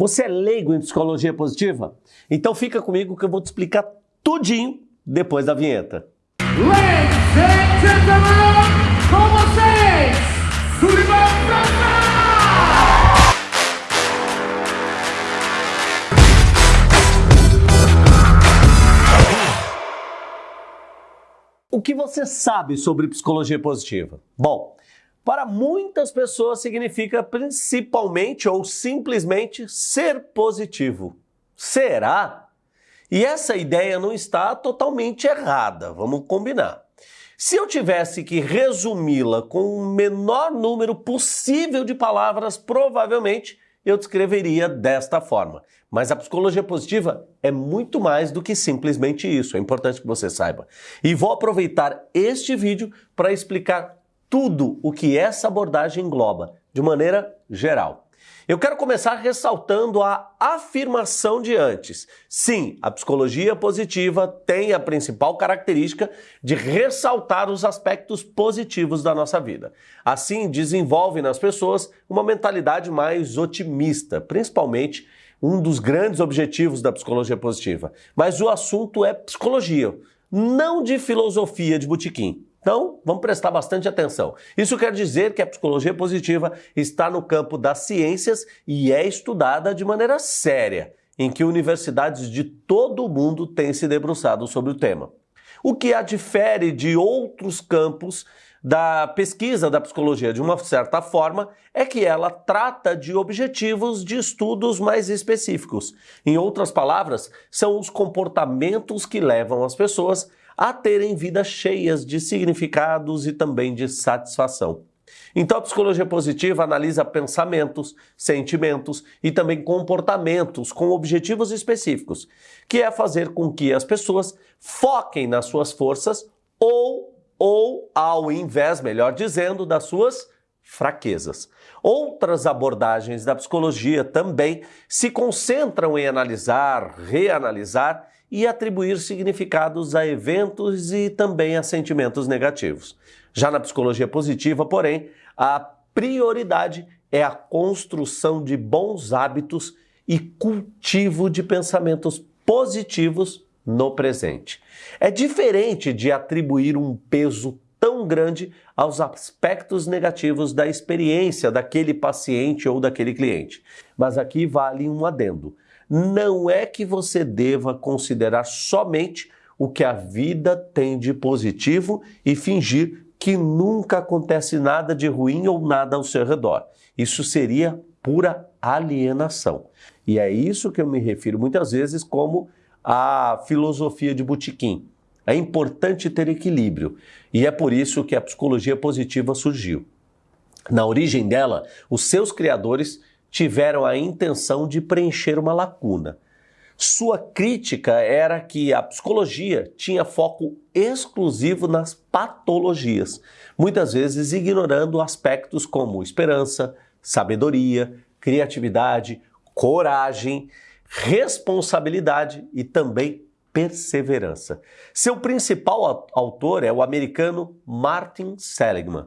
Você é leigo em psicologia positiva? Então fica comigo que eu vou te explicar tudinho depois da vinheta. Ladies and gentlemen, com vocês, Sullivan Franca! O que você sabe sobre psicologia positiva? Bom, para muitas pessoas significa principalmente ou simplesmente ser positivo. Será? E essa ideia não está totalmente errada, vamos combinar. Se eu tivesse que resumi-la com o menor número possível de palavras, provavelmente eu descreveria desta forma. Mas a psicologia positiva é muito mais do que simplesmente isso, é importante que você saiba. E vou aproveitar este vídeo para explicar tudo o que essa abordagem engloba, de maneira geral. Eu quero começar ressaltando a afirmação de antes. Sim, a psicologia positiva tem a principal característica de ressaltar os aspectos positivos da nossa vida. Assim, desenvolve nas pessoas uma mentalidade mais otimista, principalmente um dos grandes objetivos da psicologia positiva. Mas o assunto é psicologia, não de filosofia de botequim. Então, vamos prestar bastante atenção. Isso quer dizer que a psicologia positiva está no campo das ciências e é estudada de maneira séria, em que universidades de todo o mundo têm se debruçado sobre o tema. O que a difere de outros campos da pesquisa da psicologia, de uma certa forma, é que ela trata de objetivos de estudos mais específicos. Em outras palavras, são os comportamentos que levam as pessoas a terem vidas cheias de significados e também de satisfação. Então, a psicologia positiva analisa pensamentos, sentimentos e também comportamentos com objetivos específicos, que é fazer com que as pessoas foquem nas suas forças ou, ou ao invés, melhor dizendo, das suas fraquezas. Outras abordagens da psicologia também se concentram em analisar, reanalisar e atribuir significados a eventos e também a sentimentos negativos. Já na psicologia positiva, porém, a prioridade é a construção de bons hábitos e cultivo de pensamentos positivos no presente. É diferente de atribuir um peso tão grande aos aspectos negativos da experiência daquele paciente ou daquele cliente. Mas aqui vale um adendo não é que você deva considerar somente o que a vida tem de positivo e fingir que nunca acontece nada de ruim ou nada ao seu redor. Isso seria pura alienação. E é isso que eu me refiro muitas vezes como a filosofia de botequim. É importante ter equilíbrio e é por isso que a psicologia positiva surgiu. Na origem dela, os seus criadores tiveram a intenção de preencher uma lacuna. Sua crítica era que a psicologia tinha foco exclusivo nas patologias, muitas vezes ignorando aspectos como esperança, sabedoria, criatividade, coragem, responsabilidade e também perseverança. Seu principal autor é o americano Martin Seligman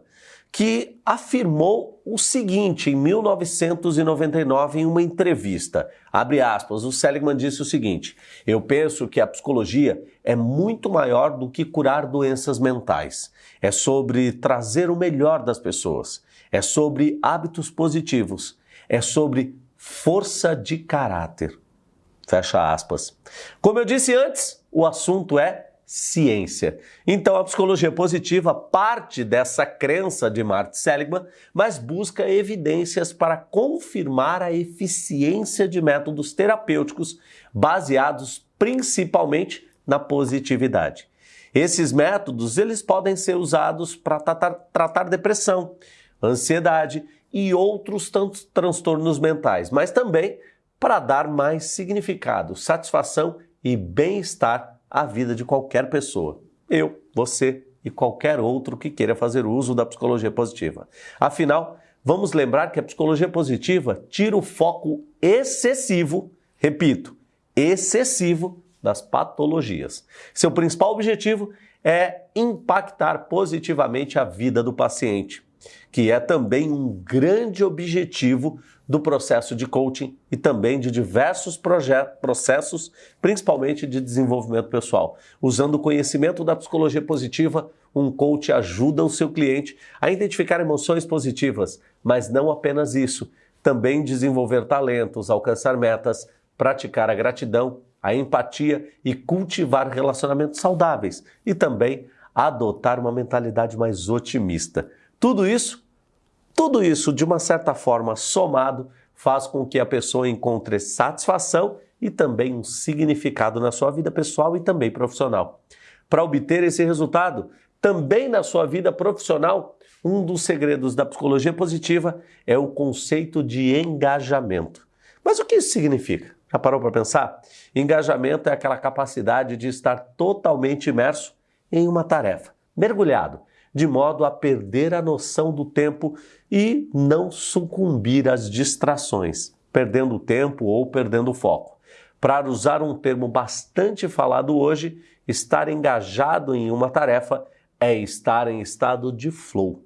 que afirmou o seguinte em 1999 em uma entrevista. Abre aspas, o Seligman disse o seguinte: Eu penso que a psicologia é muito maior do que curar doenças mentais. É sobre trazer o melhor das pessoas. É sobre hábitos positivos. É sobre força de caráter. Fecha aspas. Como eu disse antes, o assunto é ciência. Então a psicologia positiva parte dessa crença de Martin Seligman, mas busca evidências para confirmar a eficiência de métodos terapêuticos baseados principalmente na positividade. Esses métodos eles podem ser usados para tratar, tratar depressão, ansiedade e outros tantos transtornos mentais, mas também para dar mais significado, satisfação e bem-estar a vida de qualquer pessoa. Eu, você e qualquer outro que queira fazer uso da psicologia positiva. Afinal, vamos lembrar que a psicologia positiva tira o foco excessivo, repito, excessivo das patologias. Seu principal objetivo é impactar positivamente a vida do paciente. Que é também um grande objetivo do processo de coaching e também de diversos processos, principalmente de desenvolvimento pessoal. Usando o conhecimento da psicologia positiva, um coach ajuda o seu cliente a identificar emoções positivas, mas não apenas isso, também desenvolver talentos, alcançar metas, praticar a gratidão, a empatia e cultivar relacionamentos saudáveis e também adotar uma mentalidade mais otimista. Tudo isso, tudo isso de uma certa forma somado faz com que a pessoa encontre satisfação e também um significado na sua vida pessoal e também profissional. Para obter esse resultado, também na sua vida profissional, um dos segredos da psicologia positiva é o conceito de engajamento. Mas o que isso significa? Já parou para pensar? Engajamento é aquela capacidade de estar totalmente imerso em uma tarefa, mergulhado, de modo a perder a noção do tempo e não sucumbir às distrações, perdendo tempo ou perdendo foco. Para usar um termo bastante falado hoje, estar engajado em uma tarefa é estar em estado de flow.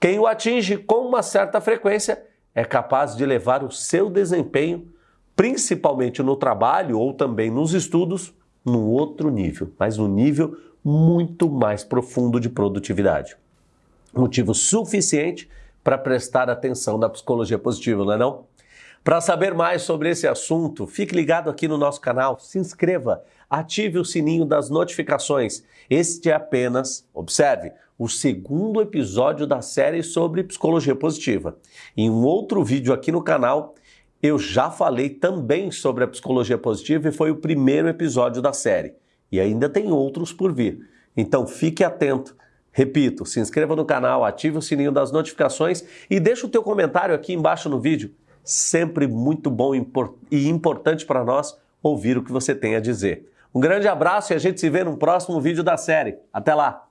Quem o atinge com uma certa frequência é capaz de levar o seu desempenho, principalmente no trabalho ou também nos estudos, num outro nível, mas num nível muito mais profundo de produtividade. Motivo suficiente para prestar atenção na psicologia positiva, não é não? Para saber mais sobre esse assunto, fique ligado aqui no nosso canal, se inscreva, ative o sininho das notificações. Este é apenas, observe, o segundo episódio da série sobre psicologia positiva. Em um outro vídeo aqui no canal, eu já falei também sobre a psicologia positiva e foi o primeiro episódio da série. E ainda tem outros por vir. Então fique atento. Repito, se inscreva no canal, ative o sininho das notificações e deixe o teu comentário aqui embaixo no vídeo. Sempre muito bom e importante para nós ouvir o que você tem a dizer. Um grande abraço e a gente se vê no próximo vídeo da série. Até lá!